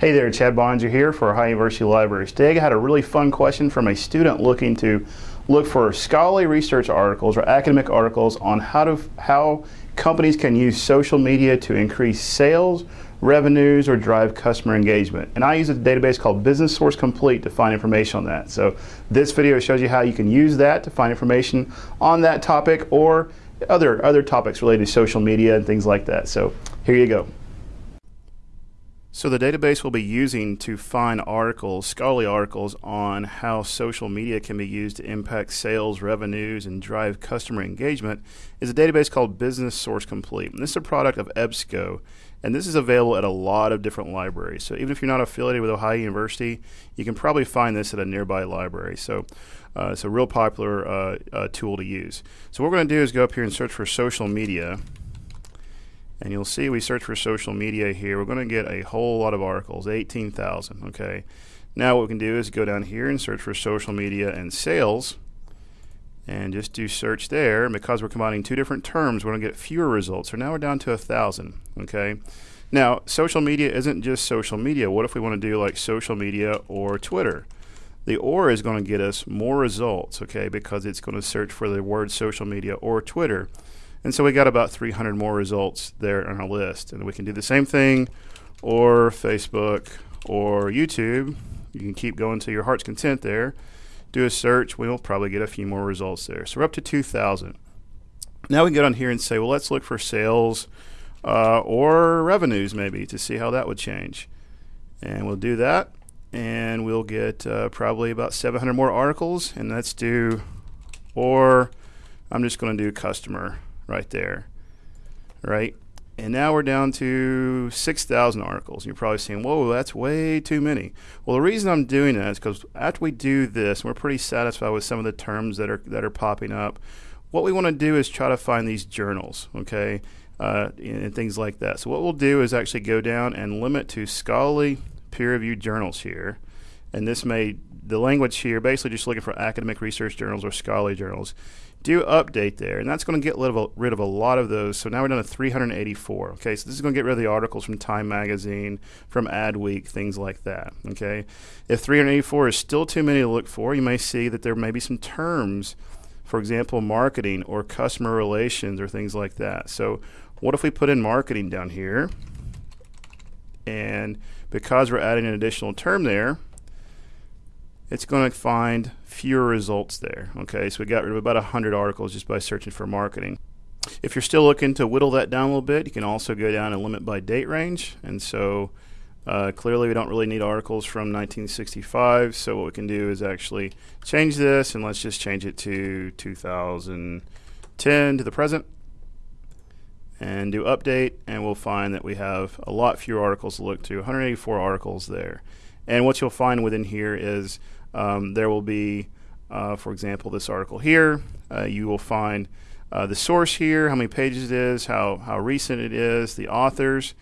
Hey there, Chad Boninger here for Ohio University Libraries. Today I had a really fun question from a student looking to look for scholarly research articles or academic articles on how to how companies can use social media to increase sales, revenues, or drive customer engagement. And I use a database called Business Source Complete to find information on that. So this video shows you how you can use that to find information on that topic or other other topics related to social media and things like that. So here you go. So the database we'll be using to find articles, scholarly articles on how social media can be used to impact sales, revenues, and drive customer engagement is a database called Business Source Complete. And this is a product of EBSCO, and this is available at a lot of different libraries. So even if you're not affiliated with Ohio University, you can probably find this at a nearby library. So uh, it's a real popular uh, uh, tool to use. So what we're going to do is go up here and search for social media. And you'll see we search for social media here. We're going to get a whole lot of articles, 18,000. Okay. Now what we can do is go down here and search for social media and sales and just do search there. And because we're combining two different terms, we're going to get fewer results. So now we're down to a thousand. Okay. Now, social media isn't just social media. What if we want to do like social media or Twitter? The or is going to get us more results, okay, because it's going to search for the word social media or Twitter. And so we got about 300 more results there on our list. And we can do the same thing or Facebook or YouTube. You can keep going to your heart's content there. Do a search, we'll probably get a few more results there. So we're up to 2,000. Now we can get on here and say, well, let's look for sales uh, or revenues maybe to see how that would change. And we'll do that. And we'll get uh, probably about 700 more articles. And let's do, or I'm just going to do customer right there, right? And now we're down to 6,000 articles. You're probably saying, whoa, that's way too many. Well, the reason I'm doing that is because after we do this, we're pretty satisfied with some of the terms that are, that are popping up. What we want to do is try to find these journals, okay, uh, and things like that. So what we'll do is actually go down and limit to scholarly peer-reviewed journals here. And this may, the language here, basically just looking for academic research journals or scholarly journals do update there, and that's going to get rid of, a, rid of a lot of those. So now we're down to 384. Okay, so this is going to get rid of the articles from Time Magazine, from Adweek, things like that. Okay, if 384 is still too many to look for, you may see that there may be some terms, for example, marketing or customer relations or things like that. So what if we put in marketing down here? And because we're adding an additional term there, it's going to find fewer results there. Okay, so we got rid of about 100 articles just by searching for marketing. If you're still looking to whittle that down a little bit, you can also go down and limit by date range. And so uh, clearly we don't really need articles from 1965. So what we can do is actually change this and let's just change it to 2010 to the present and do update and we'll find that we have a lot fewer articles to look to 184 articles there and what you'll find within here is um, there will be, uh, for example, this article here. Uh, you will find uh, the source here, how many pages it is, how, how recent it is, the authors,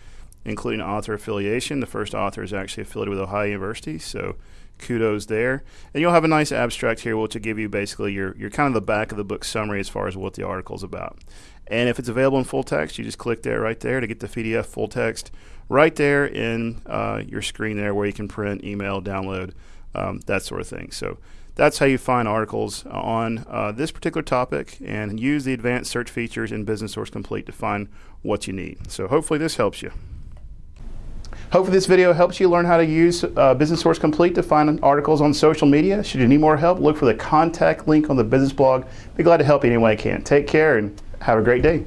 including author affiliation. The first author is actually affiliated with Ohio University, so kudos there. And you'll have a nice abstract here, which will give you basically your, your kind of the back of the book summary as far as what the article is about. And if it's available in full text, you just click there right there to get the PDF full text right there in uh, your screen there where you can print, email, download um, that sort of thing. So that's how you find articles on uh, this particular topic and use the advanced search features in Business Source Complete to find what you need. So hopefully this helps you. Hopefully this video helps you learn how to use uh, Business Source Complete to find articles on social media. Should you need more help, look for the contact link on the business blog. Be glad to help you any way I can. Take care and have a great day.